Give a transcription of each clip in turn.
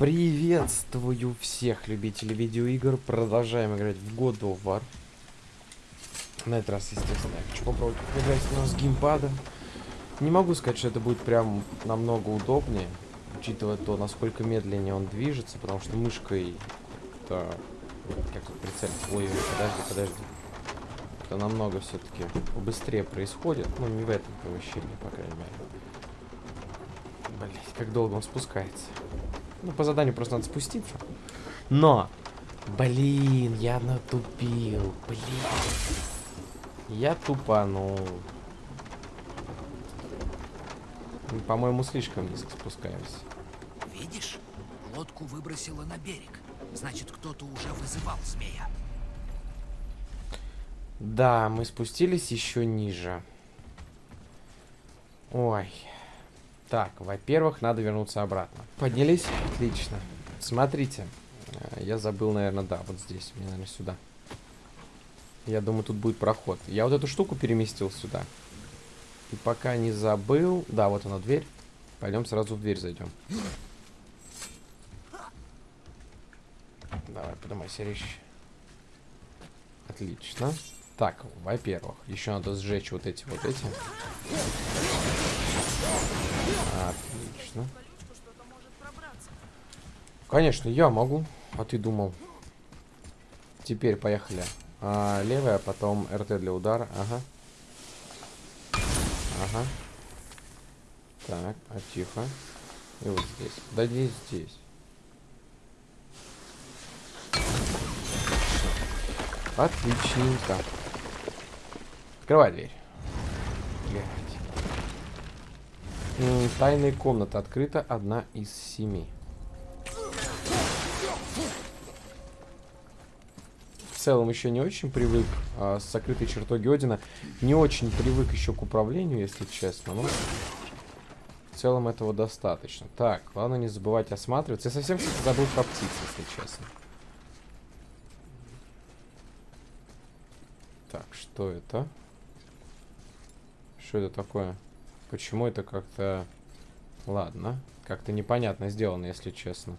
Приветствую всех любителей видеоигр. Продолжаем играть в God of War. На этот раз, естественно, я хочу попробовать играть с геймпада. Не могу сказать, что это будет прям намного удобнее, учитывая то, насколько медленнее он движется, потому что мышкой это... Как тут? Ой, подожди, подожди. Это намного все-таки быстрее происходит. Ну, не в этом помещении, по крайней мере. Блять, как долго он спускается. Ну, по заданию просто надо спуститься. Но! Блин, я натупил. Блин. Я тупанул. По-моему, слишком низко спускаемся. Видишь? Лодку выбросило на берег. Значит, кто-то уже вызывал змея. Да, мы спустились еще ниже. Ой. Так, во-первых, надо вернуться обратно. Поднялись? Отлично. Смотрите. э, Я забыл, наверное, да, вот здесь. Мне, наверное, сюда. Я думаю, тут будет проход. Я вот эту штуку переместил сюда. И пока не забыл... Да, вот она, дверь. Пойдем сразу в дверь зайдем. Давай, поднимайся, речь. Отлично. Так, во-первых, еще надо сжечь вот эти вот эти. Отлично. Конечно, я могу. А ты думал? Теперь поехали. А, левая, потом РТ для удара. Ага. Ага. Так, а тихо. И вот здесь. Да здесь, здесь. Отличненько. Открывай дверь. Блядь. Тайная комната открыта, одна из семи. В целом еще не очень привык а, с закрытой чертоги Одина. Не очень привык еще к управлению, если честно. Но в целом этого достаточно. Так, главное не забывать осматриваться. Я совсем кстати, забыл про птиц, если честно. Так, что это? Что это такое? Почему это как-то... Ладно. Как-то непонятно сделано, если честно.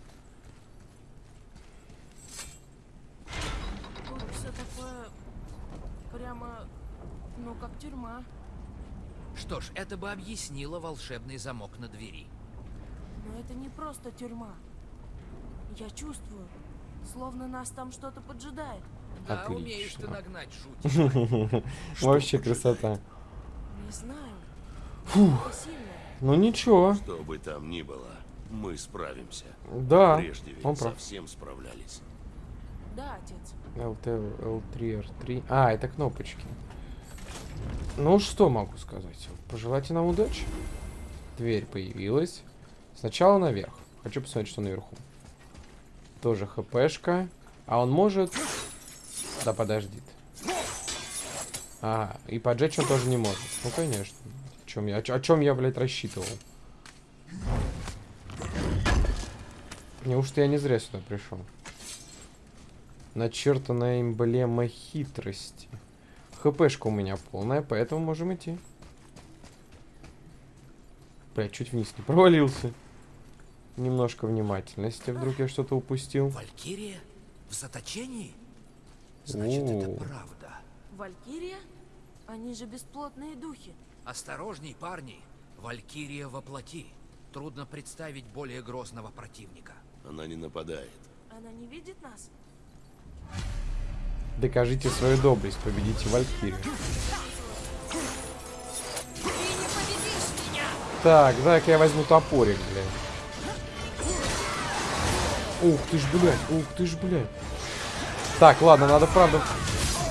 Тут все такое прямо, ну как тюрьма. Что ж, это бы объяснило волшебный замок на двери. Но это не просто тюрьма. Я чувствую, словно нас там что-то поджидает. Да, умеешь ты Отлично. нагнать жуть. Вообще красота. Не знаю. Фух. Ну ничего. Что бы там ни было, мы справимся. Да. Прежде ведь он прав. совсем справлялись. Да, отец. LT, L3, R3. А, это кнопочки. Ну, что могу сказать? Пожелайте нам удачи. Дверь появилась. Сначала наверх. Хочу посмотреть, что наверху. Тоже хпшка. А он может... Да подождит. Ага, и поджечь он тоже не может. Ну, конечно. О чем я, о, чем я, блядь, рассчитывал? Неужто я не зря сюда пришел? Начертанная эмблема хитрости. ХПшка у меня полная, поэтому можем идти. Блять, чуть вниз не провалился. Немножко внимательности, вдруг я что-то упустил. Валькирия? В заточении? Значит, это О. правда. Валькирия? Они же бесплотные духи. Осторожней, парни. Валькирия воплоти. Трудно представить более грозного противника. Она не нападает. Она не видит нас? Докажите свою доблесть, победите Валькирию. Так, дай-ка я возьму топорик, блядь. Ух ты ж, блядь, ух ты ж, блядь. Так, ладно, надо правда,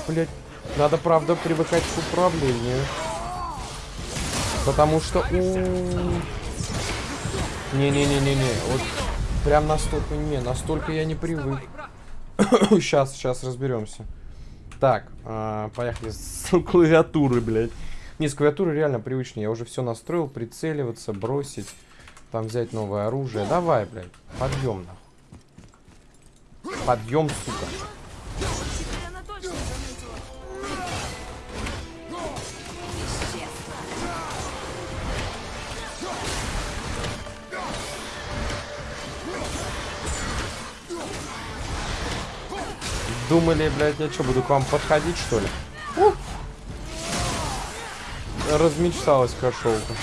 блядь, надо правда привыкать к управлению. Потому что, Не-не-не-не-не, вот прям настолько, не, настолько я не привык. Сейчас, сейчас разберемся. Так, а, поехали с клавиатуры, блядь. Не, с клавиатуры реально привычнее. Я уже все настроил, прицеливаться, бросить. Там взять новое оружие. Давай, блядь, подъем нахуй. Подъем, сука. Думали, блядь, я что, буду к вам подходить, что ли? Ух. Размечталась кошелка.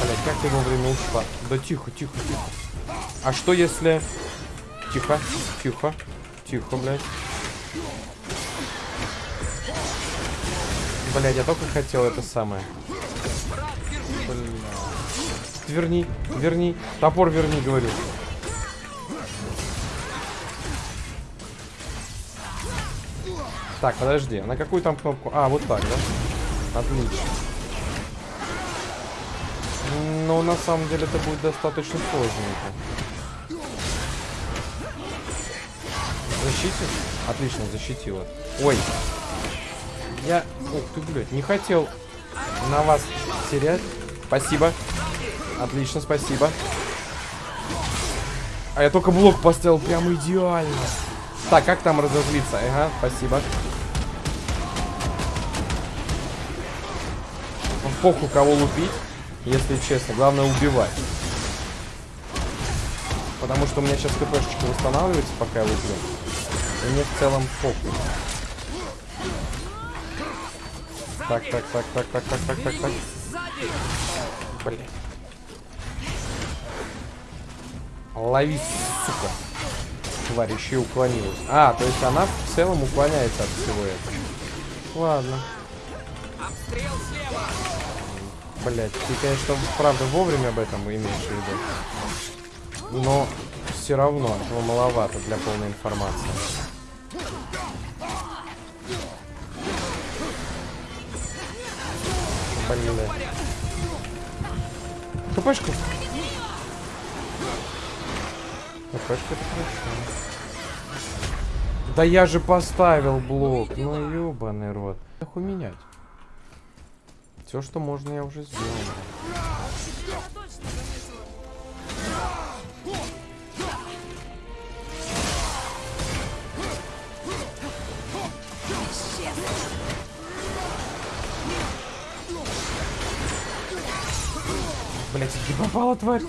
Блядь, как ты вовремя ушла? Да тихо, тихо, тихо. А что если... Тихо, тихо, тихо, блядь. Блядь, я только хотел это самое. Бля. Верни, верни. Топор верни, говорю. Так, подожди, на какую там кнопку? А, вот так, да? Отлично. Но на самом деле это будет достаточно сложненько. Защитит? Отлично, защитила. Ой. Я... Ух ты, блядь, не хотел на вас терять. Спасибо. Отлично, спасибо. А я только блок поставил прям идеально. Так, как там разозлиться? Ага, спасибо. Похуй кого лупить, если честно. Главное убивать. Потому что у меня сейчас хпшечка восстанавливается, пока я луплю. И мне в целом похуй. Так, так, так, так, так, так, так, так, так. Блин. Лови, сука. Тварь еще и уклонилась. А, то есть она в целом уклоняется от всего этого. Ладно. Блять, ты, конечно, правда вовремя об этом имеешь в виду. Но все равно этого маловато для полной информации. Блин. ХПшка. ХПшка это хорошо. Да я же поставил блок. Ну ебаный рот. Нахуй менять. Все, что можно, я уже сделал. Блять, не попала, тварь.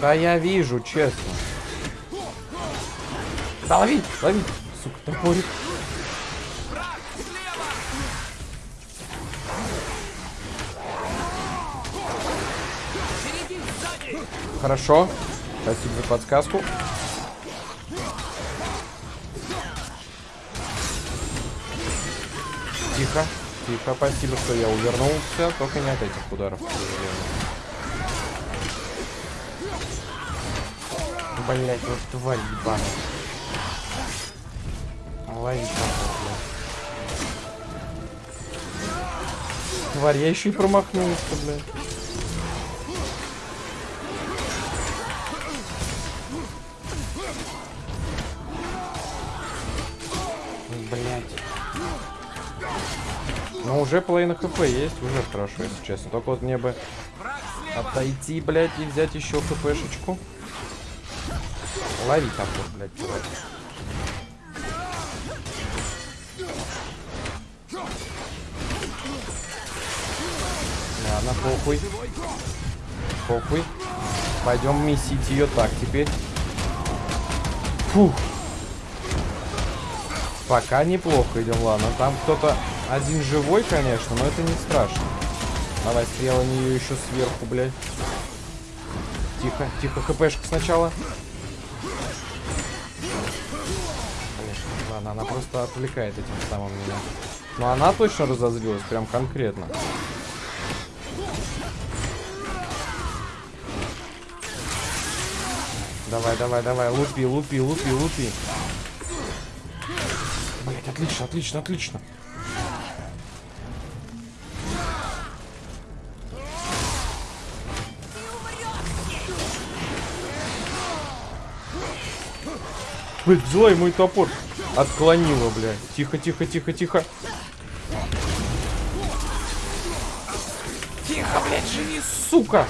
Да я вижу, честно. Да лови, лови, сука, топорик. Хорошо. Спасибо за подсказку. Тихо, тихо, спасибо, что я увернулся, только не от этих ударов. Блять, вот тварь ебаная. Блядь. Тварь, я еще и промахнулся, блядь. Блять. Ну, уже половина хп есть, уже хорошо, если честно. Только вот мне бы отойти, блядь, и взять еще хпшечку. Лови топор, блядь, тварь. Похуй. Похуй. Пойдем месить ее так теперь. Фух. Пока неплохо идем, ладно. Там кто-то один живой, конечно, но это не страшно. Давай стрела нее еще сверху, блядь. Тихо, тихо, хпшка сначала. Ладно, она просто отвлекает этим самым меня. Но она точно разозлилась, прям конкретно. Давай, давай, давай, лупи, лупи, лупи, лупи. Блять, отлично, отлично, отлично. Блять, взяла и мой топор. Отклонила, блядь. Тихо, тихо, тихо, тихо. Тихо, блядь, живи, сука.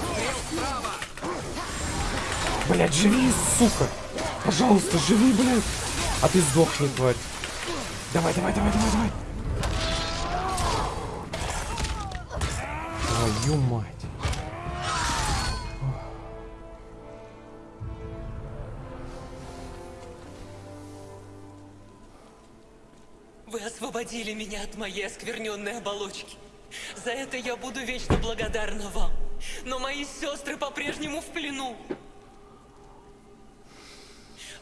Блядь, живи, сука. Пожалуйста, живи, блядь. А ты сдохни, тварь. Давай, давай, давай, давай, давай. Твою мать. Вы освободили меня от моей оскверненной оболочки. За это я буду вечно благодарна вам. Но мои сестры по-прежнему в плену.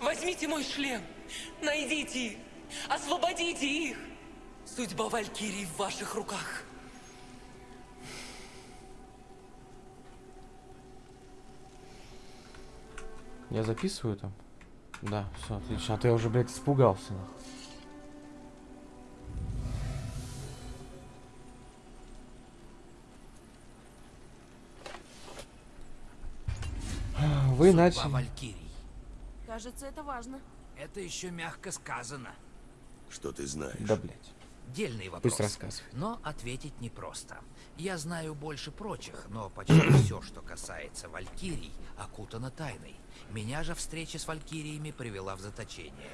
Возьмите мой шлем, найдите их, освободите их. Судьба Валькирии в ваших руках. Я записываю там? Да, все, отлично. А то я уже, блядь, испугался. нахуй. Вы Судьба начали... Валькирий. Кажется, это важно. Это еще мягко сказано. Что ты знаешь? Да, блядь. Дельный вопрос. Пусть рассказывай. Но ответить непросто. Я знаю больше прочих, но почти все, что касается Валькирий, окутано тайной. Меня же встреча с Валькириями привела в заточение.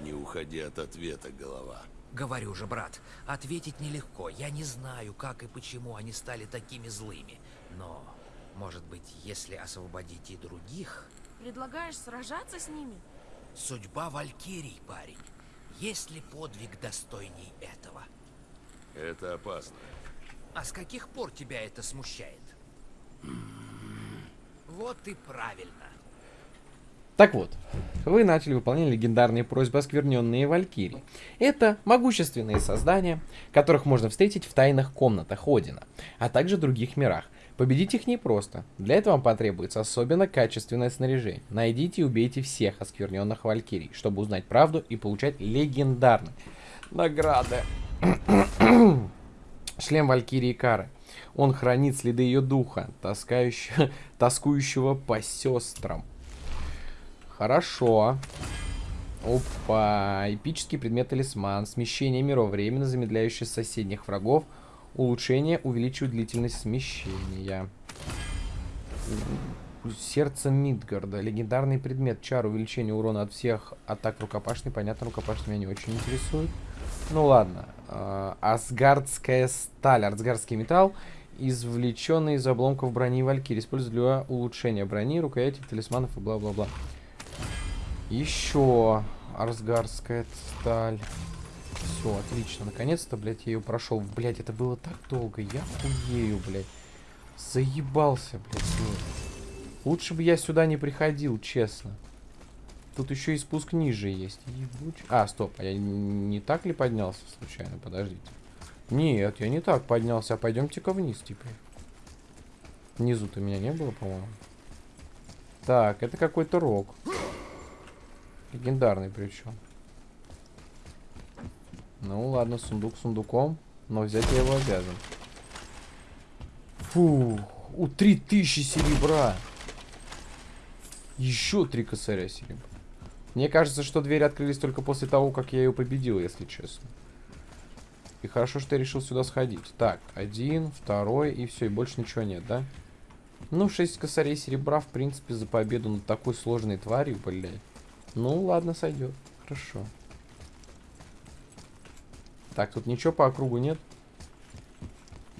Не уходи от ответа, голова. Говорю же, брат, ответить нелегко. Я не знаю, как и почему они стали такими злыми. Но, может быть, если освободить и других... Предлагаешь сражаться с ними? Судьба Валькирий, парень. Есть ли подвиг достойней этого? Это опасно. А с каких пор тебя это смущает? Вот и правильно. Так вот, вы начали выполнять легендарные просьбы оскверненные Валькирии. Это могущественные создания, которых можно встретить в тайных комнатах Одина, а также других мирах. Победить их непросто. Для этого вам потребуется особенно качественное снаряжение. Найдите и убейте всех оскверненных Валькирий, чтобы узнать правду и получать легендарные награды. Шлем Валькирии Кары. Он хранит следы ее духа, таскающего, тоскующего по сестрам. Хорошо. Опа. Эпический предмет талисман. Смещение миров. Временно замедляющее соседних врагов. Улучшение увеличивает длительность смещения. Сердце Мидгарда. Легендарный предмет. Чар. Увеличение урона от всех атак рукопашной. Понятно, рукопашный меня не очень интересует. Ну ладно. А, Асгардская сталь. Асгардский металл. Извлеченный из обломков брони Валькирии. Используют для улучшения брони, рукояти, талисманов и бла-бла-бла. Еще Арсгарская сталь. Все, отлично. Наконец-то, блядь, я ее прошел. Блядь, это было так долго. Я хуею, блядь. Заебался, блядь, с ней. Лучше бы я сюда не приходил, честно. Тут еще и спуск ниже есть. Ебуч. А, стоп, а я не так ли поднялся случайно? Подождите. Нет, я не так поднялся, а пойдемте-ка вниз теперь. Внизу-то меня не было, по-моему. Так, это какой-то рог. Легендарный причем. Ну ладно, сундук сундуком, но взять я его обязан. Фу, у 3000 серебра. Еще три косаря серебра. Мне кажется, что двери открылись только после того, как я ее победил, если честно. И хорошо, что я решил сюда сходить. Так, один, второй, и все, и больше ничего нет, да? Ну, 6 косарей серебра, в принципе, за победу над такой сложной тварью, блядь. Ну, ладно, сойдет. Хорошо. Так, тут ничего по округу нет.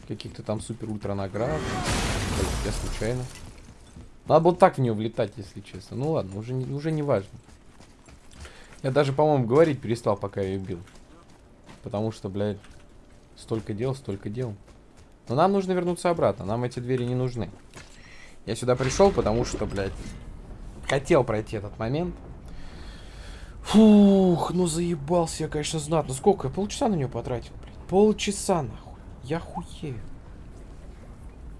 Каких-то там супер-ультра наград. Я случайно. Надо было так в нее влетать, если честно. Ну ладно, уже не, уже не важно. Я даже, по-моему, говорить перестал, пока я ее бил. Потому что, блядь, столько дел, столько дел. Но нам нужно вернуться обратно. Нам эти двери не нужны. Я сюда пришел, потому что, блядь, хотел пройти этот момент. Фух, ну заебался я, конечно, знатно. Сколько? Я полчаса на нее потратил, блядь. Полчаса, нахуй. Я хуею.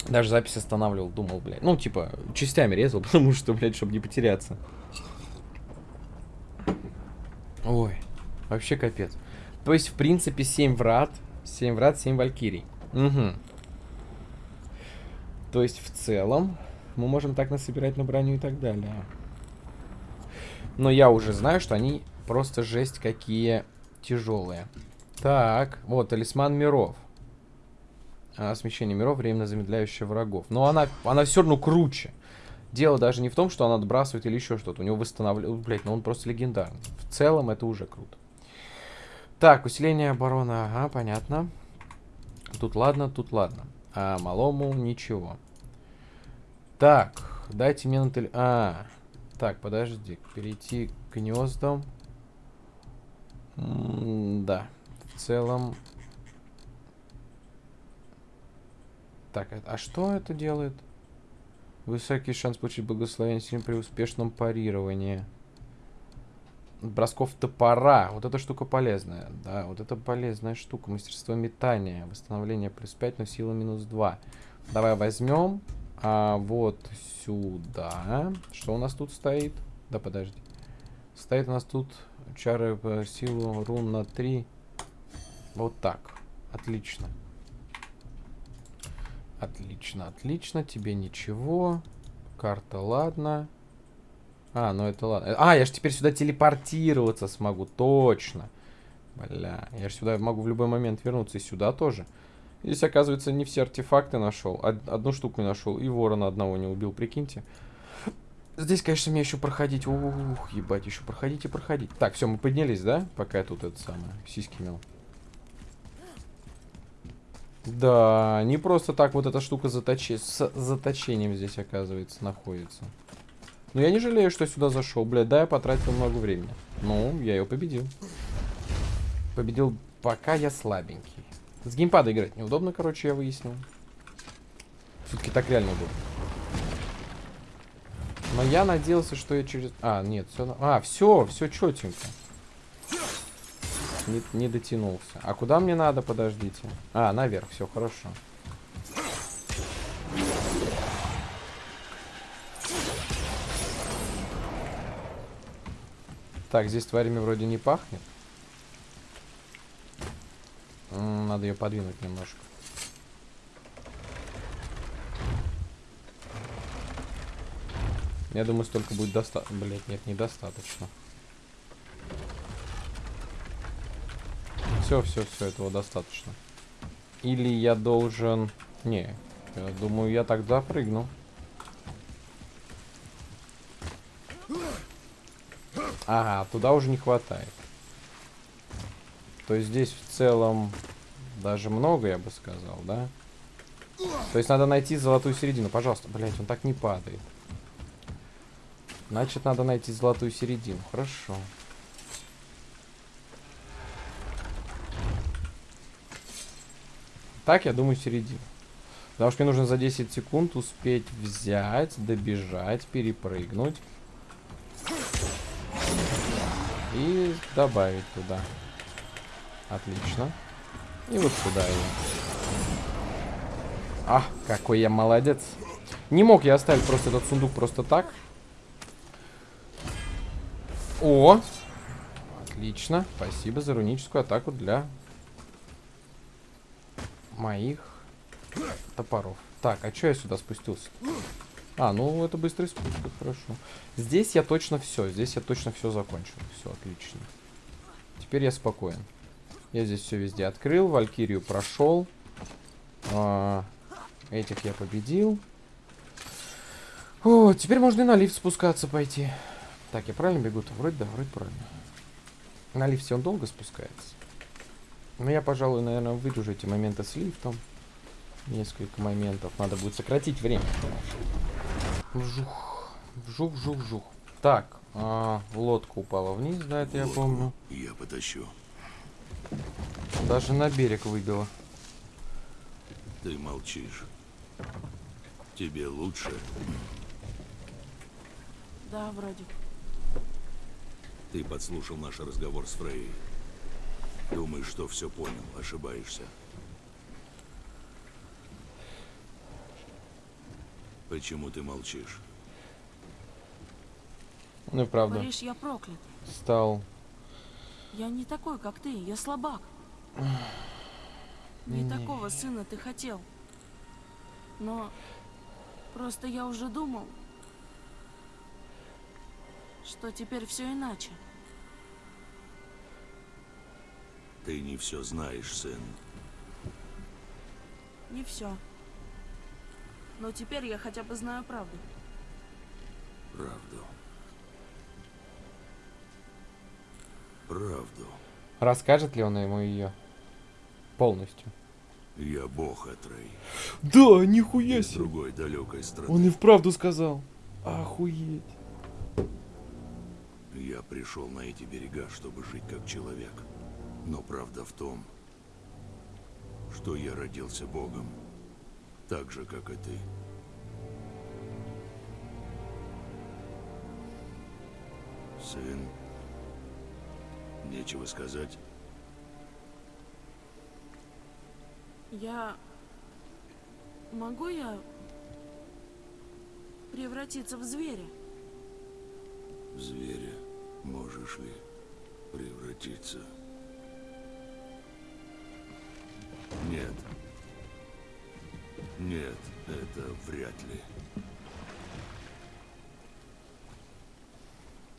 Даже запись останавливал, думал, блядь. Ну, типа, частями резал, потому что, блядь, чтобы не потеряться. Ой, вообще капец. То есть, в принципе, 7 врат. 7 врат, 7 валькирий. Угу. То есть, в целом, мы можем так насобирать на броню и так далее. Но я уже знаю, что они просто жесть какие тяжелые. Так, вот, талисман миров. А, смещение миров, временно замедляющее врагов. Но она, она все равно круче. Дело даже не в том, что она отбрасывает или еще что-то. У него восстанавливает... Блять, ну он просто легендарный. В целом это уже круто. Так, усиление обороны. Ага, понятно. Тут ладно, тут ладно. а малому ничего. Так, дайте мне на теле... А, так, подожди. Перейти к гнездам. Да, в целом... Так, а- а что это делает? Высокий шанс получить благословение сильно при успешном парировании. Бросков топора. Вот эта штука полезная. Да, вот это полезная штука. Мастерство метания. Восстановление плюс 5, но сила минус 2. Давай возьмем. А вот сюда. Что у нас тут стоит? Да, подожди. Стоит у нас тут чары по силу рун на 3. Вот так. Отлично. Отлично, отлично. Тебе ничего. Карта, ладно. А, ну это ладно. А, я же теперь сюда телепортироваться смогу. Точно. Бля, я же сюда могу в любой момент вернуться. И сюда тоже. Здесь, оказывается, не все артефакты нашел. Од- одну штуку нашел. И ворона одного не убил, прикиньте. Здесь, конечно, мне еще проходить. Ух, ебать, еще проходить и проходить. Так, все, мы поднялись, да? Пока я тут это самое, сиськи мел. Да, не просто так вот эта штука заточи... с заточением здесь, оказывается, находится. Но я не жалею, что сюда зашел. Блядь, да, я потратил много времени. Ну, я ее победил. Победил, пока я слабенький. С геймпада играть неудобно, короче, я выяснил. Все-таки так реально удобно. Но я надеялся, что я через... А, нет, все... А, все, все четенько. Не, не дотянулся. А куда мне надо, подождите? А, наверх, все хорошо. Так, здесь тварями вроде не пахнет. Надо ее подвинуть немножко. Я думаю, столько будет достаточно. Блять, нет, недостаточно. Все, все, все, этого достаточно. Или я должен... Не, я думаю, я так запрыгну. Ага, туда уже не хватает. То здесь в целом даже много, я бы сказал, да? То есть надо найти золотую середину. Пожалуйста, блять, он так не падает. Значит, надо найти золотую середину. Хорошо. Так, я думаю, середину. Потому что мне нужно за 10 секунд успеть взять, добежать, перепрыгнуть. И добавить туда. Отлично. И вот сюда его. А, какой я молодец. Не мог я оставить просто этот сундук просто так. О! Отлично. Спасибо за руническую атаку для моих топоров. Так, а что я сюда спустился? А, ну это быстрый спуск, хорошо. Здесь я точно все, здесь я точно все закончил. Все, отлично. Теперь я спокоен. Я здесь все везде открыл, Валькирию прошел. А, этих я победил. О, теперь можно и на лифт спускаться пойти. Так, я правильно бегу-то? Вроде да, вроде правильно. На лифте он долго спускается. Но я, пожалуй, наверное, выдержу эти моменты с лифтом. Несколько моментов. Надо будет сократить время. Вжух. Вжух, вжух, вжух. Так, а, лодка упала вниз, да, это я Лодку помню. Я потащу. Даже на берег выбила. Ты молчишь. Тебе лучше. Да, вроде. Ты подслушал наш разговор с Фрей. Думаешь, что все понял. Ошибаешься. Почему ты молчишь? Ну и правда, Говоришь, я проклят. стал... Я не такой, как ты, я слабак. Не такого сына ты хотел. Но просто я уже думал, что теперь все иначе. Ты не все знаешь, сын. Не все. Но теперь я хотя бы знаю правду. Правду. Правду. Расскажет ли он ему ее полностью? Я бог, Атрей. Да, нихуя себе. другой далекой страны. Он и вправду сказал. Охуеть. Я пришел на эти берега, чтобы жить как человек. Но правда в том, что я родился богом, так же, как и ты. Сын, нечего сказать. Я... Могу я превратиться в зверя? В зверя можешь ли превратиться? Нет. Нет, это вряд ли.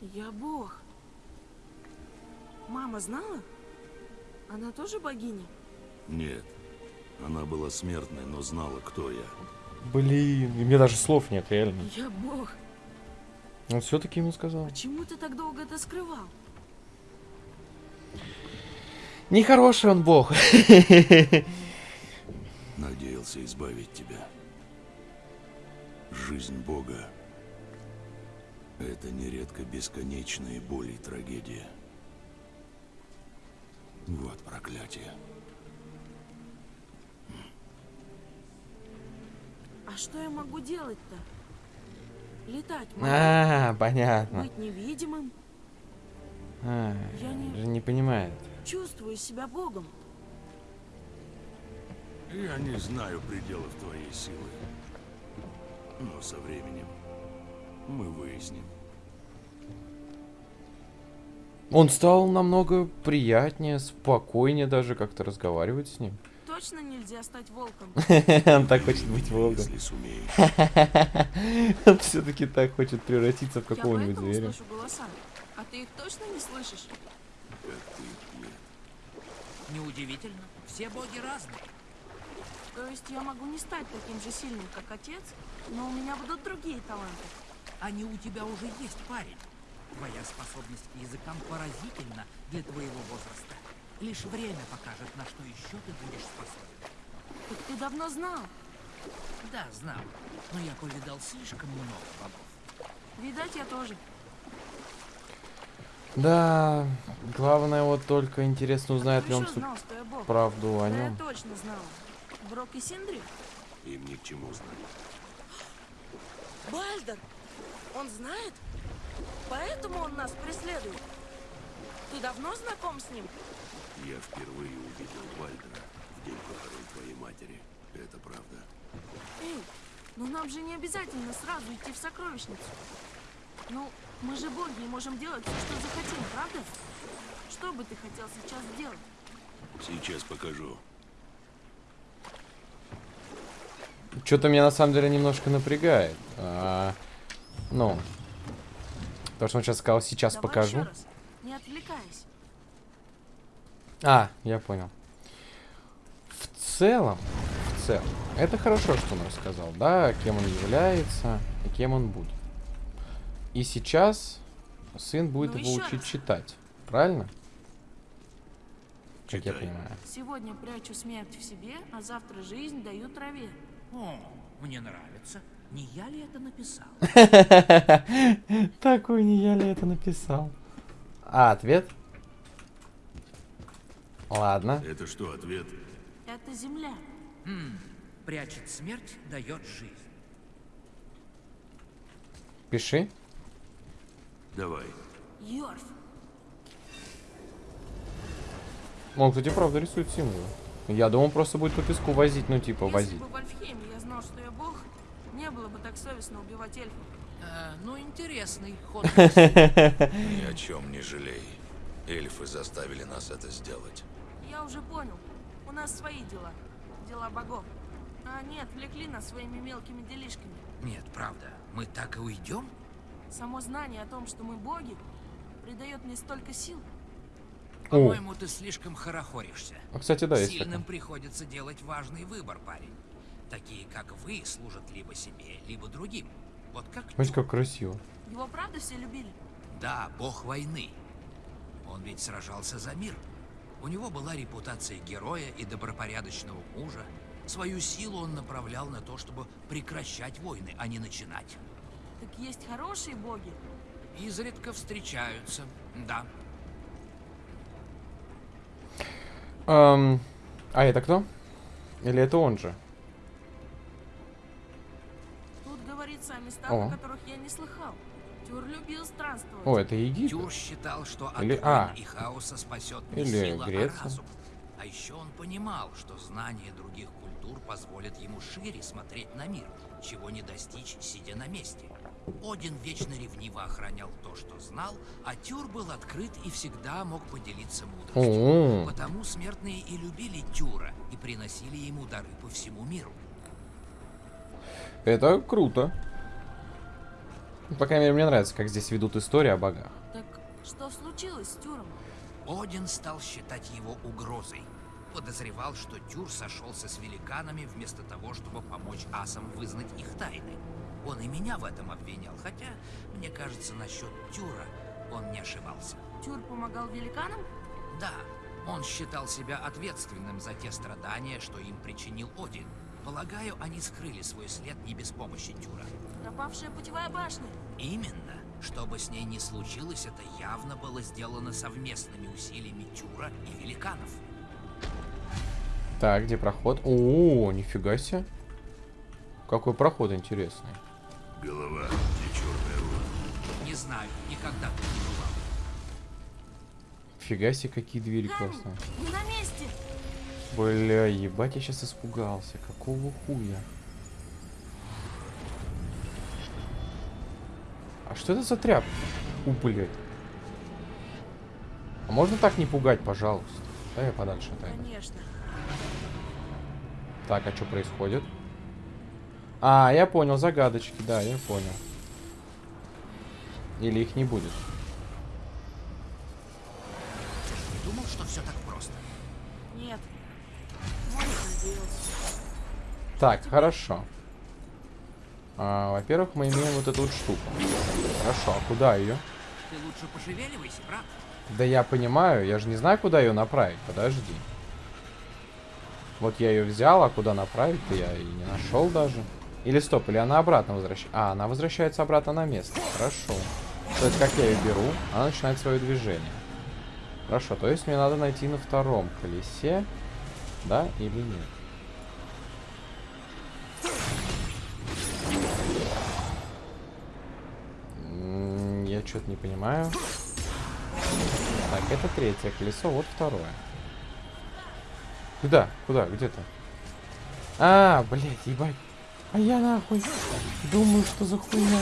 Я бог. Мама знала? Она тоже богиня? Нет. Она была смертной, но знала, кто я. Блин, и мне даже слов нет, реально. Я бог. Он все-таки ему сказал. Почему ты так долго это скрывал? Нехороший он бог. Надеялся избавить тебя. Жизнь Бога — это нередко бесконечные боли и трагедия. Вот проклятие. А что я могу делать-то? Летать могу? А, понятно. Быть невидимым? А, Я не- же не понимает. Чувствую себя богом. Я не знаю пределов твоей силы. Но со временем мы выясним. Он стал намного приятнее, спокойнее даже как-то разговаривать с ним. Точно нельзя стать волком. Он так хочет быть волком. Он все-таки так хочет превратиться в Я какого-нибудь зверя. слышу голоса. А ты их точно не слышишь? Неудивительно. Все боги разные. То есть я могу не стать таким же сильным, как отец, но у меня будут другие таланты. Они у тебя уже есть, парень. Твоя способность к языкам поразительна для твоего возраста. Лишь время покажет, на что еще ты будешь способен. Так ты давно знал. Да, знал. Но я повидал слишком много богов. Видать, я тоже. Да, главное вот только интересно узнает ли он знал, что я бог. правду о Да я нем. точно знала. Брок и Синдри? Им ни к чему знать. Бальдер! Он знает? Поэтому он нас преследует. Ты давно знаком с ним? Я впервые увидел Вальдера в день похорон твоей матери. Это правда. Эй, ну нам же не обязательно сразу идти в сокровищницу. Ну, мы же боги и можем делать все, что захотим, правда? Что бы ты хотел сейчас сделать? Сейчас покажу. Что-то меня на самом деле немножко напрягает. А, ну, то, что он сейчас сказал, сейчас Давай покажу. еще раз, не отвлекаясь. А, я понял. В целом, в целом, это хорошо, что он рассказал, да, кем он является и кем он будет. И сейчас сын будет Ну, его учить раз. читать, правильно? Как я Читай. понимаю. Сегодня прячу смерть в себе, а завтра жизнь даю траве. О, мне нравится. Не я ли это написал? Такой не я ли это написал? А, ответ? Ладно. Это что, ответ? Это земля. Хм, прячет смерть, дает жизнь. Пиши. Давай. Йорф. Он, кстати, правда рисует символы. Я думал, просто будет по песку возить, ну, типа, Если возить. бы в Альфхейме я знал, что я бог, не было бы так совестно убивать эльфов. Э, ну, интересный ход. Ни о чем не жалей. Эльфы заставили нас это сделать. Я уже понял. У нас свои дела. Дела богов. А они отвлекли нас своими мелкими делишками. Нет, правда. Мы так и уйдем? Само знание о том, что мы боги, придает мне столько сил. По-моему, ты слишком хорохоришься. А, кстати, да, есть Сильным такое. приходится делать важный выбор, парень. Такие, как вы, служат либо себе, либо другим. Вот как Смотрите, как красиво. Его правда все любили? Да, бог войны. Он ведь сражался за мир. У него была репутация героя и добропорядочного мужа. Свою силу он направлял на то, чтобы прекращать войны, а не начинать. Так есть хорошие боги. Изредка встречаются, да. Эм, а это кто? Или это он же? Тут говорится о местах, О. о которых я не слыхал. Тюр любил странствовать. О, это Египет. Тюр считал, что от Или- а. и хаоса спасет не Или сила, Греция. а разум. А еще он понимал, что знание других культур позволит ему шире смотреть на мир, чего не достичь, сидя на месте. Один вечно ревниво охранял то, что знал, а Тюр был открыт и всегда мог поделиться мудростью. О, Потому смертные и любили Тюра и приносили ему дары по всему миру. это круто. Ну, По крайней мере, мне нравится, как здесь ведут историю о богах. Так что случилось с Тюром? Один стал считать его угрозой. Подозревал, что Тюр сошелся с великанами вместо того, чтобы помочь асам вызнать их тайны. Он и меня в этом обвинял, хотя, мне кажется, насчет Тюра он не ошибался. Тюр помогал великанам? Да, он считал себя ответственным за те страдания, что им причинил Один. Полагаю, они скрыли свой след не без помощи Тюра. Пропавшая путевая башня. Именно. Что бы с ней ни случилось, это явно было сделано совместными усилиями Тюра и великанов. Так, где проход? О, нифига себе. Какой проход интересный. Голова, где черная руна. Не знаю, никогда тут не бывал. Фига себе, какие двери Камень! классные. Не на месте! Бля, ебать, я сейчас испугался. Какого хуя? А что это за тряп? У, блядь. А можно так не пугать, пожалуйста? Да я подальше отойду. Конечно. Так, а что происходит? А, я понял, загадочки, да, я понял. Или их не будет. Не думал, что все так просто. Нет. Так, хорошо. А, Во-первых, мы имеем вот эту вот штуку. Хорошо, а куда ее? Ты лучше пошевеливайся, брат. Да я понимаю, я же не знаю, куда ее направить. Подожди. Вот я ее взял, а куда направить-то я и не нашел даже. Или стоп, или она обратно возвращается. А, она возвращается обратно на место. Хорошо. То есть, как я ее беру, она начинает свое движение. Хорошо, то есть мне надо найти на втором колесе, да или нет? Что-то не понимаю. Так, это третье колесо, вот второе. Куда? Куда? Где то А, блядь, ебать. А я нахуй. Думаю, что за хуйня.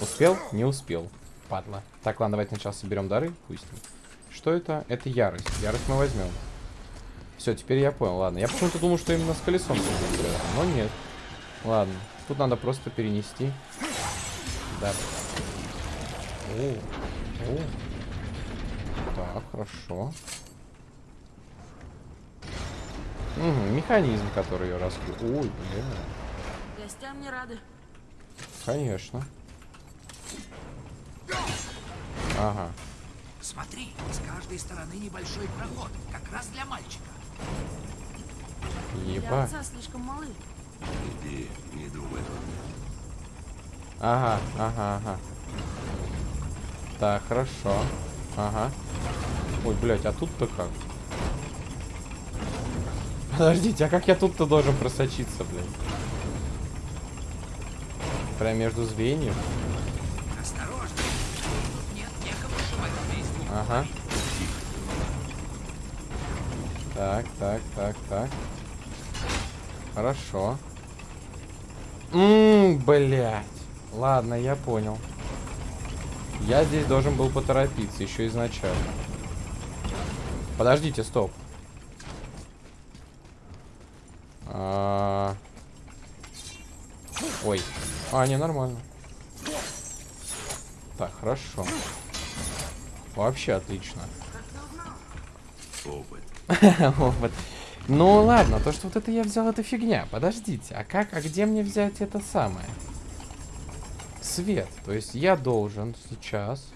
Успел? Не успел. Падла. Так, ладно, давайте сначала соберем дары. Пусть. Что это? Это ярость. Ярость мы возьмем. Все, теперь я понял. Ладно. Я почему-то думал, что именно с колесом Но нет. Ладно. Тут надо просто перенести. Да. О, о. Так, хорошо. Мгм, механизм, который ее раскрыл. Ой, бля. Гостям не рады. Конечно. Ага. Смотри, с каждой стороны небольшой проход, как раз для мальчика. Для Ебать. отца слишком малы. Иди, не думай. Ага, ага, ага. Так, хорошо. Ага. Ой, блядь, а тут-то как? Подождите, а как я тут-то должен просочиться, блядь? Прям между звеньев? Осторожно, нет некого. Ага. Так, так, так, так. Хорошо. Ммм, блядь. Ладно, я понял. Я здесь должен был поторопиться еще изначально. Подождите, стоп. А... Ой. А, не, нормально. Так, хорошо. Вообще отлично. Опыт. Опыт. Ну ладно, то, что вот это я взял, это фигня. Подождите, а как, а где мне взять это самое? Свет. То есть я должен сейчас...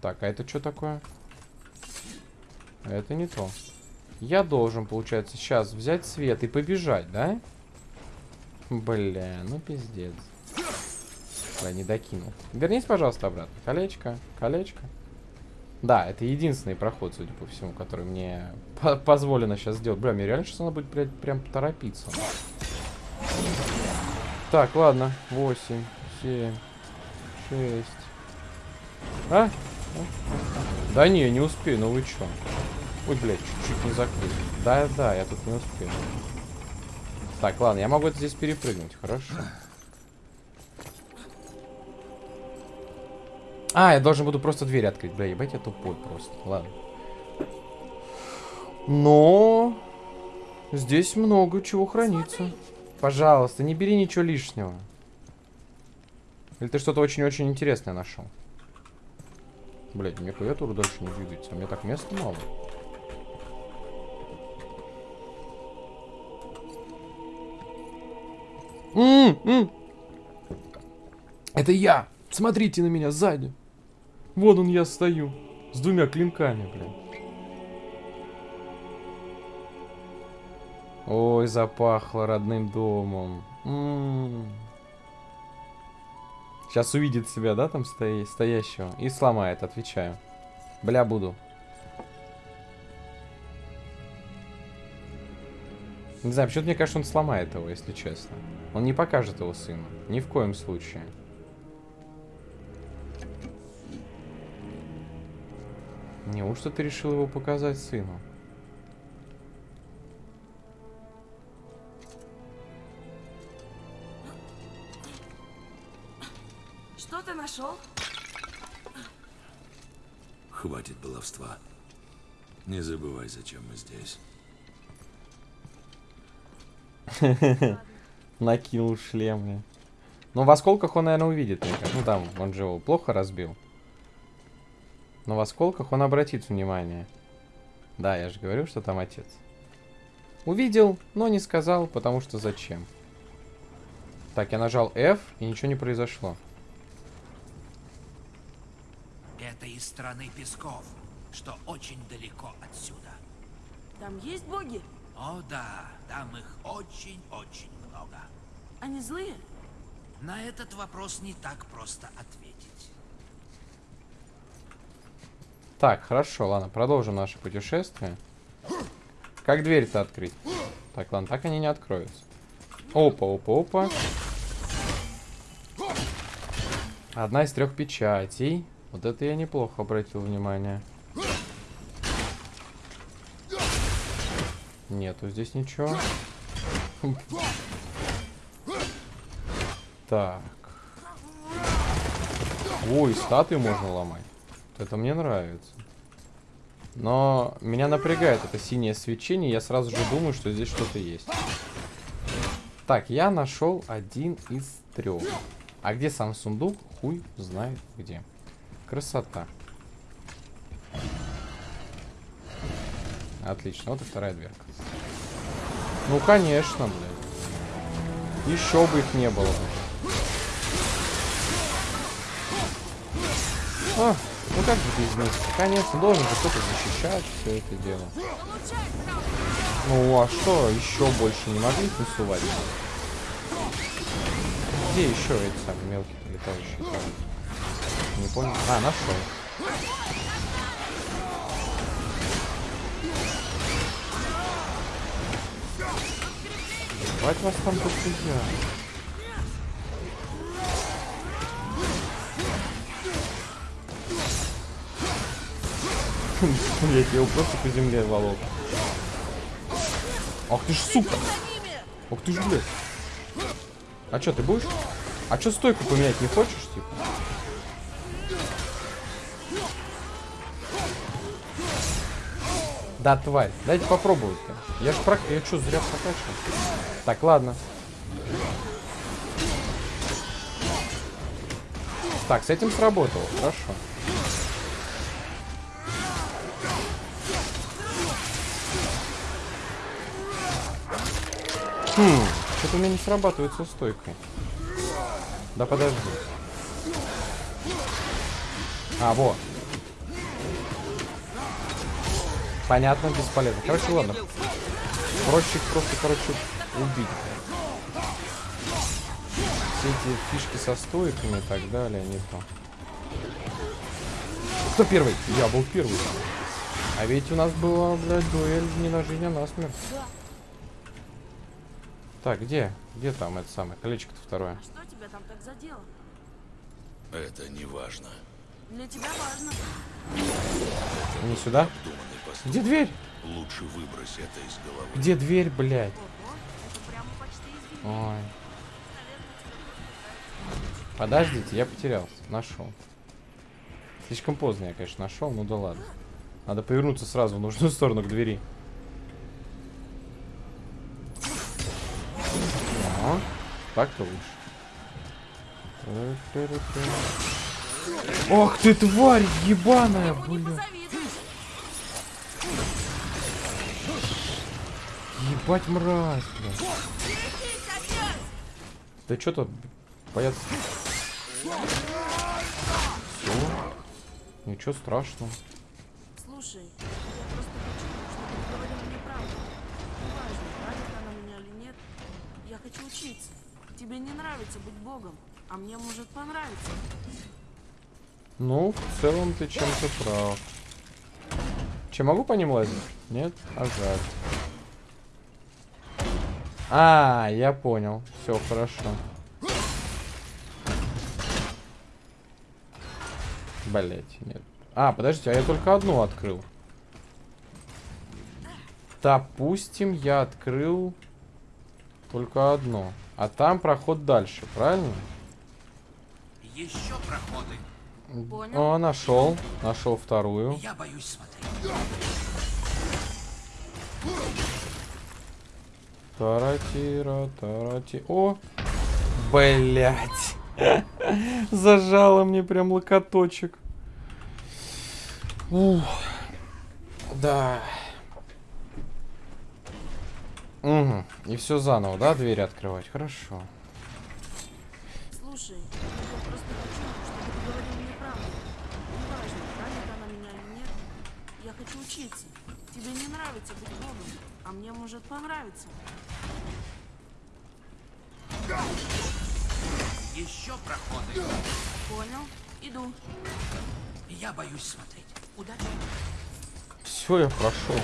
Так, а это что такое? Это не то. Я должен, получается, сейчас взять свет и побежать, да? Бля, ну пиздец. Я не докинул. Вернись, пожалуйста, обратно. Колечко, колечко. Да, это единственный проход, судя по всему, который мне по позволено сейчас сделать. Бля, мне реально сейчас надо будет, блядь, прям торопиться. Так, ладно. 8, 7, 6. А? Да не, не успею, ну вы чё? Ой, блядь, чуть-чуть не закрыл. Да, да, я тут не успею. Так, ладно, я могу это здесь перепрыгнуть, хорошо. А, я должен буду просто дверь открыть. Бля, ебать, я тупой просто. Ладно. Но... Здесь много чего хранится. Пожалуйста, не бери ничего лишнего. Или ты что-то очень-очень интересное нашел? Блять, мне клавиатура дальше не двигается. а Мне так места мало. М, м. Это я! Смотрите на меня сзади. Вон он я стою. С двумя клинками, блин. Ой, запахло родным домом. Сейчас увидит себя, да, там стоя стоящего. И сломает, отвечаю. Бля, буду. Не знаю, почему-то мне кажется, он сломает его, если честно. Он не покажет его сыну. Ни в коем случае. Неужто ты решил его показать сыну? Что ты нашел? Хватит баловства. Не забывай, зачем мы здесь. Накинул шлем, бля. Ну, в осколках он, наверное, увидит. Ну, там, он же его плохо разбил. Но в осколках он обратит внимание. Да, я же говорю, что там отец. Увидел, но не сказал, потому что зачем. Так, я нажал F, и ничего не произошло. Это из страны песков, что очень далеко отсюда. Там есть боги? О да, там их очень-очень много. Они злые? На этот вопрос не так просто ответить. Так, хорошо, ладно, продолжим наше путешествие. Как дверь-то открыть? Так, ладно, так они не откроются. Опа, опа, опа. Одна из трех печатей. Вот это я неплохо обратил внимание. Нету здесь ничего. Так. Ой, статуи можно ломать. Это мне нравится. Но меня напрягает это синее свечение. Я сразу же думаю, что здесь что-то есть. Так, я нашел один из трех. А где сам сундук? Хуй знает где. Красота. Отлично, вот и вторая дверка. Ну, конечно, блядь. Еще бы их не было. А, ну как же без них? Конечно, должен же кто-то защищать все это дело. Ну а что, еще больше не могли тусовать? Где еще эти самые мелкие летающие? Не понял. А, нашел. Ебать вас там дохуя. Блять, я его просто по земле волок. Ах ты ж сука! Ах ты ж, блядь. А чё, ты будешь? А чё стойку поменять не хочешь, типа? Да, тварь. Дайте попробовать-то. Я ж прок... Я чё, зря прокачивал? Так, ладно. Так, с этим сработало. Хорошо. Хм, что-то у меня не срабатывает со стойкой. Да подожди. А, вот. Понятно, бесполезно. Короче, ладно. Проще их просто, короче, убить. Все эти фишки со стойками и так далее, не то. Кто первый? Я был первый. А ведь у нас была, блядь, дуэль не на жизнь, а на смерть. Так, где? Где там это самое? Колечко-то второе. А что тебя там так задело? Это не важно. Для тебя важно. Не сюда? Где дверь? Лучше выбрось это из головы. Где дверь, блядь? Ого, это прямо почти извини. Ой. Подождите, я потерялся. Нашел. Слишком поздно я, конечно, нашел, ну да ладно. Надо повернуться сразу в нужную сторону к двери. Так-то лучше. Ох ты, тварь ебаная, блин. Ебать мразь, блин. Да что тут бояться? Все. Ничего страшного. Слушай, я просто хочу, чтобы ты говорил мне правду. Неважно, нравится она меня или нет. Я хочу учиться. Тебе не нравится быть богом, а мне может понравиться. Ну, в целом ты чем-то прав. Че, могу по ним лазить? Нет? А жаль. А, я понял. Все хорошо. Блять, нет. А, подождите, а я только одну открыл. Допустим, я открыл только одну. А там проход дальше, правильно? Еще проходы. Понял? О, нашел. Нашел вторую. Я боюсь смотреть. Таратира, тарати. О! Блять. Зажало мне прям локоточек. Ух. Да. Угу. И все заново, да, двери открывать? Хорошо. Слушай, я просто хочу, чтобы ты говорил мне правду. Неважно, нравится она меня или нет. Я хочу учиться. Тебе не нравится быть богом, а мне может понравиться. Еще проходы. Понял? Иду. Я боюсь смотреть. Удачи. Все, я прошел.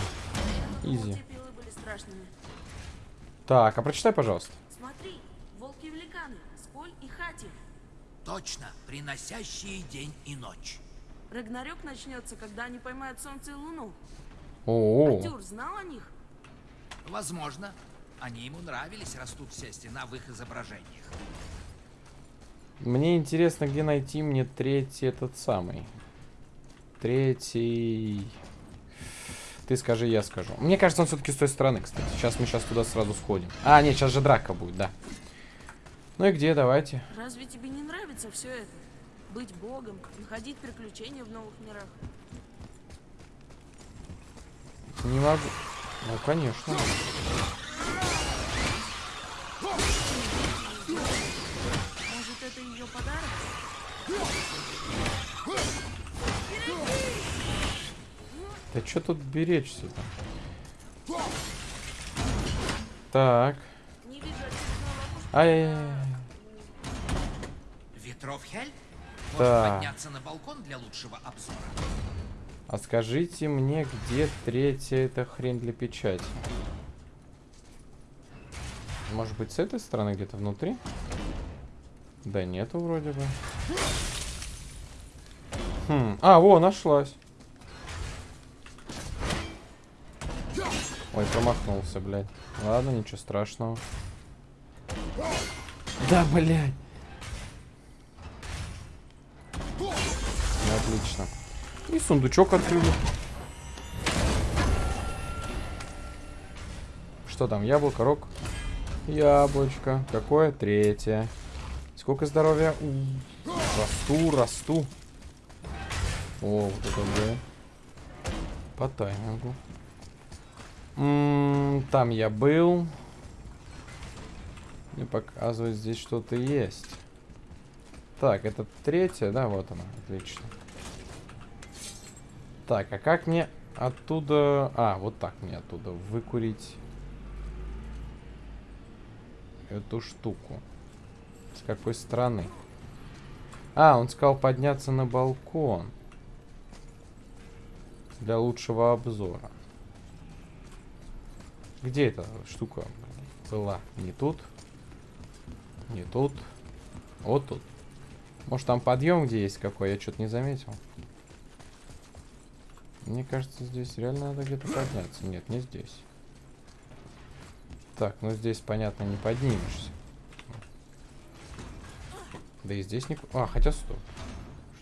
Изи. Так, а прочитай, пожалуйста. Смотри, волки-великаны, Сколь и Хати. Точно, приносящие день и ночь. Рагнарёк начнется, когда они поймают солнце и луну. О, А Тюр знал о них? Возможно, они ему нравились, растут все стена в их изображениях. мне интересно, где найти мне третий этот самый. Третий. Ты скажи, я скажу. Мне кажется, он все-таки с той стороны, кстати. Сейчас мы сейчас туда сразу сходим. А, нет, сейчас же драка будет, да. Ну и где, давайте. Разве тебе не нравится все это? Быть богом, находить приключения в новых мирах. Не могу. Ну, конечно. Может, это ее подарок? Да что тут беречься-то? Так. Ай-яй-яй. Ветров Хель? Может Да. подняться на балкон для лучшего обзора? А скажите мне, где третья эта хрень для печати? Может быть, с этой стороны где-то внутри? Да нету вроде бы. Хм. А, во, нашлась. Ой, промахнулся, блядь. Ладно, ничего страшного. Да, блядь. Ну, Отлично. И сундучок открыли. Что там? Яблоко, рог? Яблочко. Какое? Третье. Сколько здоровья? У, Расту, расту. О, вот это да. По таймингу. М, там я был. Мне показывает, здесь что-то есть. Так, это третья, да, вот она, отлично. Так, а как мне Оттуда... А, вот так мне оттуда выкурить эту штуку. С какой стороны? А, он сказал подняться на балкон. Для лучшего обзора. Где эта штука была? Не тут? Не тут? Вот тут. Может там подъем где есть какой? Я что-то не заметил. Мне кажется, здесь реально надо где-то подняться. Нет, не здесь. Так, ну здесь, понятно, не поднимешься. Да и здесь не... А, хотя стоп.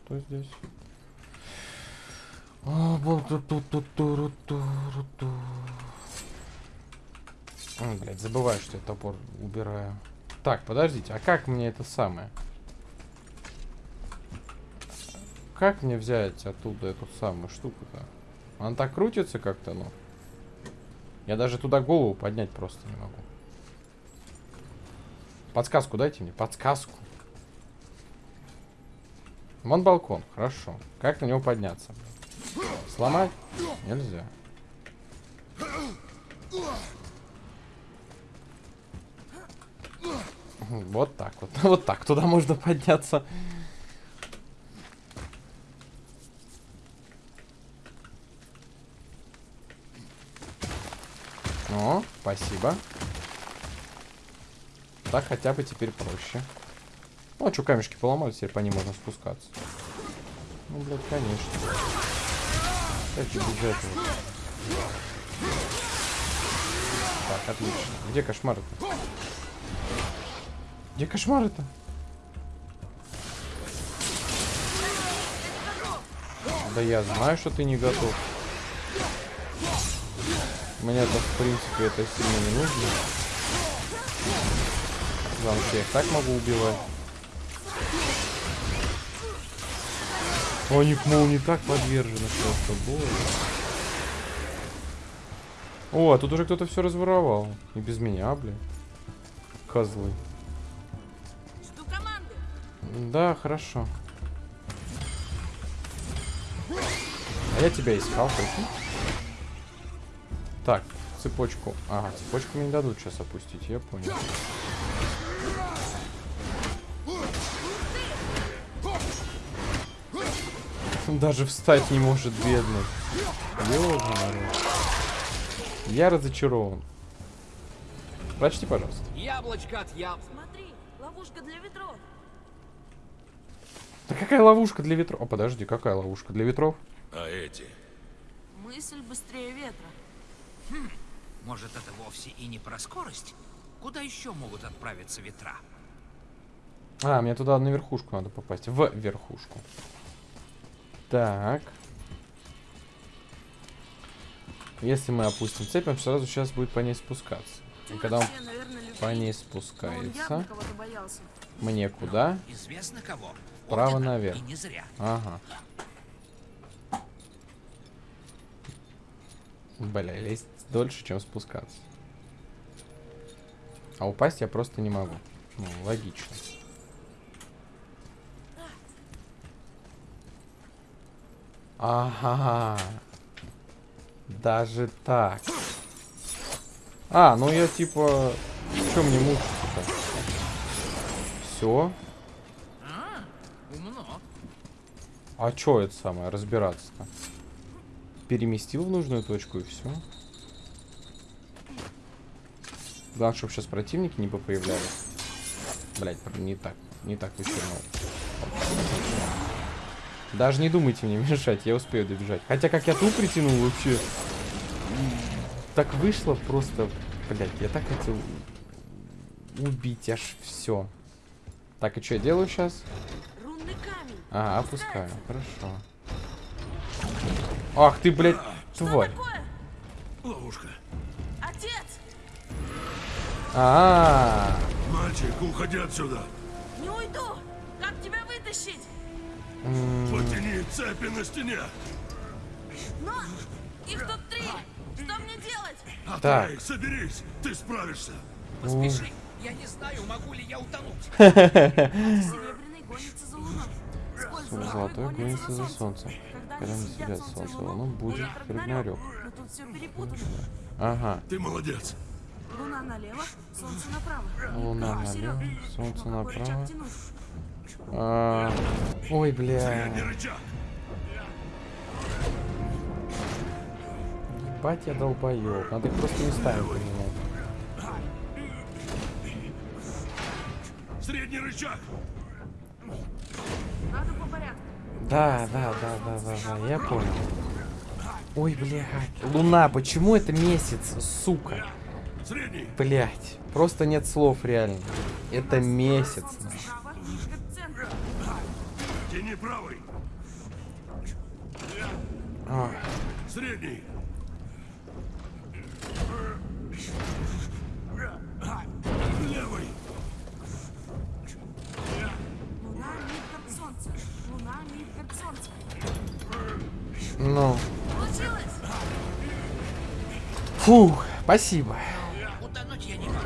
Что здесь? Ой, блядь, забываю, что я топор убираю. Так, подождите, а как мне это самое? Как мне взять оттуда эту самую штуку-то? Она так крутится как-то, ну. Я даже туда голову поднять просто не могу. Подсказку дайте мне, подсказку. Вон балкон, хорошо. Как на него подняться? Сломать? Нельзя. Вот так вот. Вот так туда можно подняться. О, спасибо. Так хотя бы теперь проще. Ну, а что, камешки поломали, теперь по ним можно спускаться. Ну, блядь, конечно. Как же без этого? Так, отлично. Где кошмары-то? Где кошмары-то? Да я знаю, что ты не готов. Мне-то, в принципе, это сильно не нужно. Главное, что я их так могу убивать. Они к молнии так подвержены просто, боже. О, а тут уже кто-то все разворовал. И без меня, блин. Козлы. Жду команды. Да, хорошо. А я тебя искал, прикинь. Так, цепочку. Ага, цепочку мне не дадут сейчас опустить, я понял. Даже встать не может, бедный. Народ. Я разочарован. Прочти, пожалуйста. Яблочко от яб... Смотри, ловушка для ветров. Да какая ловушка для ветров? О, подожди, какая ловушка для ветров? А эти? Мысль быстрее ветра. Может, это вовсе и не про скорость? Куда еще могут отправиться ветра? А, мне туда на верхушку надо попасть. В верхушку. Так. Если мы опустим цепь, он сразу сейчас будет по ней спускаться. И Ты когда он по ней явно спускается, мне куда? Известно кого? Право Ордена, наверх. Ага. Бля, лезть дольше, чем спускаться. А упасть я просто не могу. Ну, логично. Ага. Даже так. А, ну я типа... Что мне мучиться-то? Все. А. А чё это самое, разбираться-то? Переместил в нужную точку и все. Главное, чтобы сейчас противники не попоявлялись. Блять, не так, не так вычернул. Даже не думайте мне мешать, я успею добежать. Хотя как я тут притянул вообще. Так вышло просто. Блять, я так хотел убить аж все. Так, и что я делаю сейчас? А, опускаю. Хорошо. Ах ты, блядь, тварь. Такое? Ловушка. Отец! А, Мальчик, уходи отсюда. Не уйду! Как тебя вытащить? Потяни цепи на стене. Но! Их тут три! Что мне делать? Так. Эй, соберись, ты справишься. Поспеши. Я не знаю, могу ли я утонуть. Серебряный гонится за луной. Золотой гонится за солнцем. Когда съедят съедят солнце луну, луну, будет Рагнарёк. Рагнарёк. Но тут все перепутано. Ага. Ты молодец. Луна налево, солнце направо. Луна налево, солнце направо. А, Ой, бля. Не рычаг. Ебать я долбоёб. Надо их просто местами поменять. Средний рычаг. Надо по порядку. Да, да, да, да, да, да, я понял. Ой, блядь. Луна, почему это месяц, сука? Средний. Блять, просто нет слов реально. Это месяц. Тяни правый. Средний. Ну, фух, спасибо. Утонуть я не могу.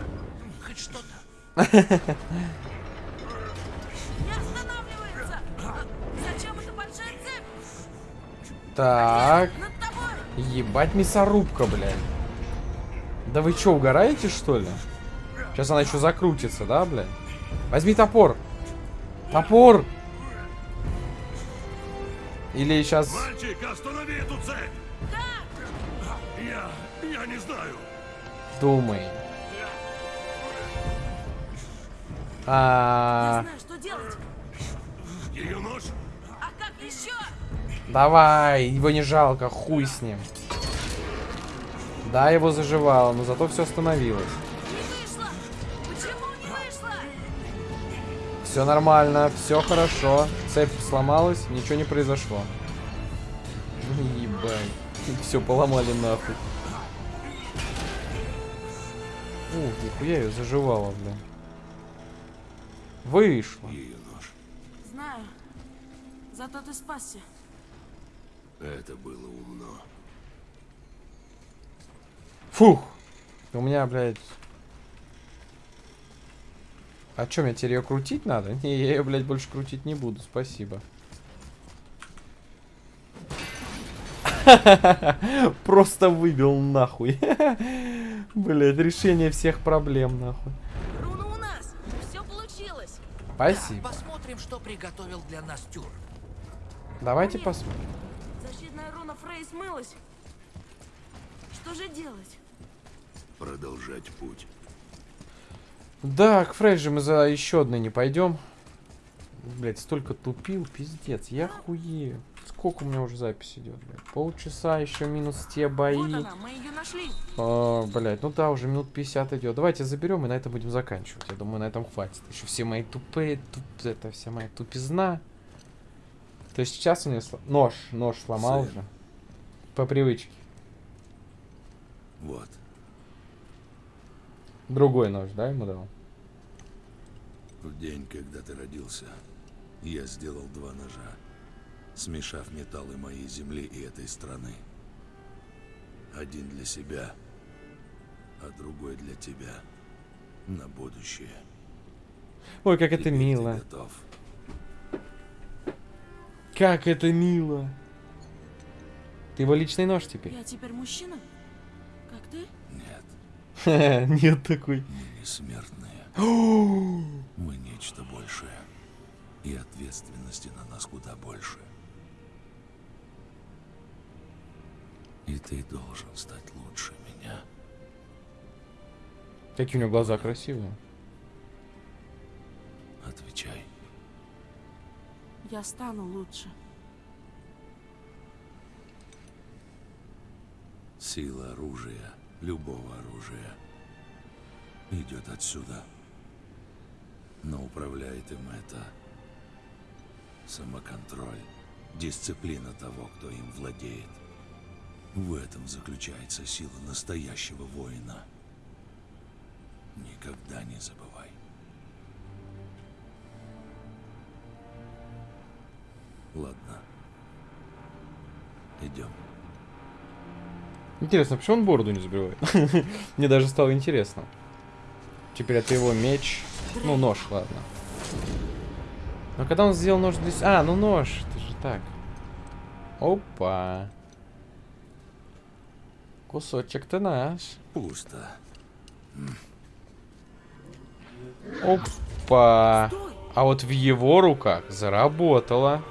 Хоть что-то. Так, ебать мясорубка, блядь. Да вы чё, угораете, что ли? Сейчас она еще закрутится, да, блядь? Возьми топор. Топор! Или сейчас... Мальчик, останови эту цепь. Я, я не знаю. Думай. А, знаю, что делать. Ее нож. А как еще? давай, его не жалко, хуй с ним. Да, его заживало, но зато все остановилось. Все нормально, все хорошо. Цепь сломалась, ничего не произошло. Ебать. Все поломали нахуй. Ух, нихуя ее заживало, бля. Вышло. Ее нож. Знаю. Зато ты спасся. Это было умно. Фух. У меня, блядь... А чё, мне теперь ее крутить надо? Не, я ее, блядь, больше крутить не буду, спасибо. Просто выбил нахуй. Блядь, решение всех проблем, нахуй. Руна у нас! Все получилось! Спасибо. Посмотрим, что приготовил для нас Тюр. Давайте посмотрим. Защитная руна Фрей смылась. Что же делать? Продолжать путь. Да, к Фрейджи мы за еще одной не пойдем. Блять, столько тупил, пиздец, я хуею. Сколько у меня уже запись идет, блядь? Полчаса, еще минус те бои. Вот она, мы ее нашли. А, блядь, ну да, уже минут 50 идет. Давайте заберем и на этом будем заканчивать. Я думаю, на этом хватит. Еще все мои тупые, туп... это вся моя тупизна. То есть сейчас у меня сло- нож, нож сломал Сын. уже. По привычке. Вот. Другой нож, да, ему дал? В день, когда ты родился, я сделал два ножа, смешав металлы моей земли и этой страны. Один для себя, а другой для тебя. На будущее. Ой, как это Теперь мило. готов. Как это мило. Ты его личный нож теперь? Я теперь мужчина? Как ты? Нет, Нет такой. мы не смертные. Мы нечто большее. И ответственности на нас куда больше. И ты должен стать лучше меня. Какие у него глаза красивые. Отвечай. Я стану лучше. Сила оружия, любого оружия, идет отсюда. Но управляет им это самоконтроль, дисциплина того, кто им владеет. В этом заключается сила настоящего воина. Никогда не забывай. Ладно. Идем. Интересно, почему он бороду не забивает? Мне даже стало интересно. Теперь это его меч. Ну, нож, ладно. Но когда он сделал нож для... с- А, ну нож, это же так. Опа. Кусочек-то наш. Пусто. Опа. А вот в его руках заработало.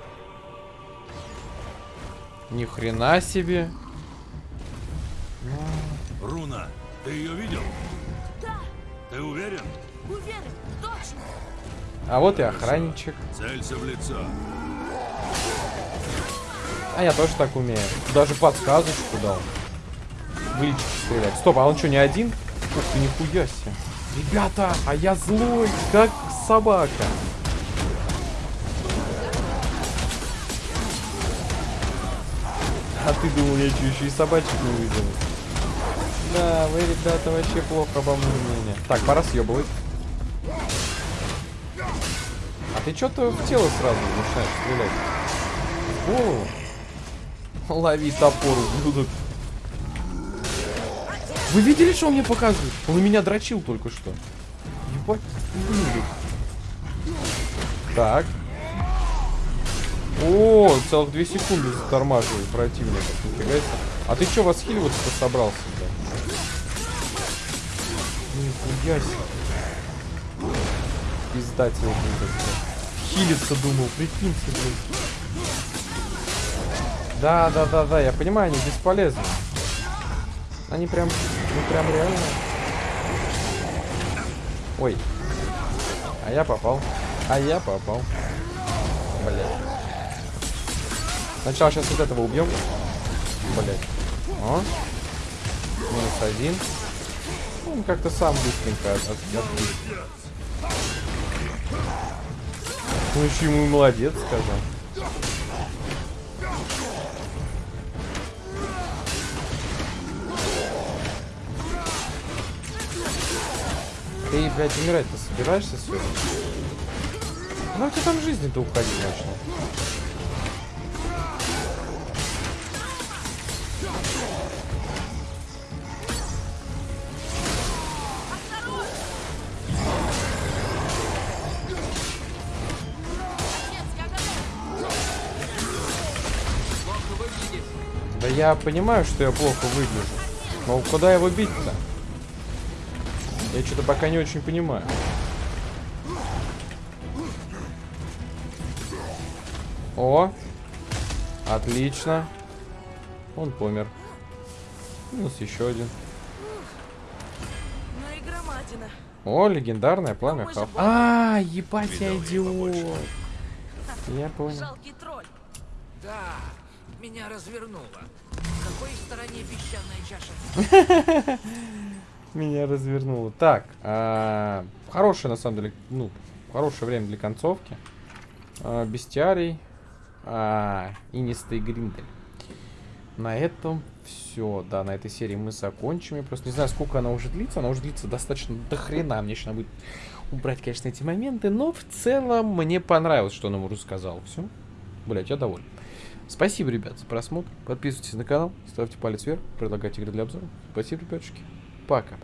Ни хрена себе. Руна, ты ее видел? Да, Ты уверен? уверен, точно. А вот и охранничек. Целься в лицо. А я тоже так умею. Даже подсказочку дал. Вылечить стрелять. Стоп, а он что, не один? Ух ты, нихуя себе. Ребята, а я злой, как собака. А ты думал, я что, еще и собачек не увидел? Да, вы, ребята, вообще плохо обо мне мнение. Так, пора съебывать. А ты что-то в тело сразу начинаешь стрелять? В голову? Лови топор, ублюдок. Вы видели, что он мне показывает? Он меня дрочил только что. Ебать, ублюдок. Так. О, целых две секунды затормаживает противника. Нифига себе. А ты что, восхиливаться-то собрался, Себе. Пизда тебе, блядь. Хилиться думал, прикиньте, блядь. Да, да, да, да, я понимаю, они бесполезны. Они прям, ну прям реально. Ой. А я попал. А я попал. Блять. Сначала сейчас вот этого убьем. Блять. О. Минус один. Он как-то сам быстренько от, от-. Ну еще ему молодец сказал. Ты, блядь, умирать-то собираешься сегодня? Ну, как там жизни-то уходить начнет? Я понимаю, что я плохо выгляжу. Но куда его бить-то? Я что-то пока не очень понимаю. О! Отлично. Он помер. Минус еще один. Ну и громадина. О, легендарное пламя Хав. А, ебать, я идиот. Я понял. Жалкий тролль. Да, меня развернуло. Какой стороне песчаная чаша? Меня развернуло. Так, а, хорошее на самом деле, ну, хорошее время для концовки. А, бестиарий. А, инистый гриндель. На этом все. Да, на этой серии мы закончим. Я просто не знаю, сколько она уже длится. Она уже длится достаточно до хрена. Мне еще надо будет убрать, конечно, эти моменты. Но в целом мне понравилось, что он ему рассказал. Все. Блять, я доволен. Спасибо, ребят, за просмотр. Подписывайтесь на канал, ставьте палец вверх, предлагайте игры для обзора. Спасибо, ребятушки. Пока.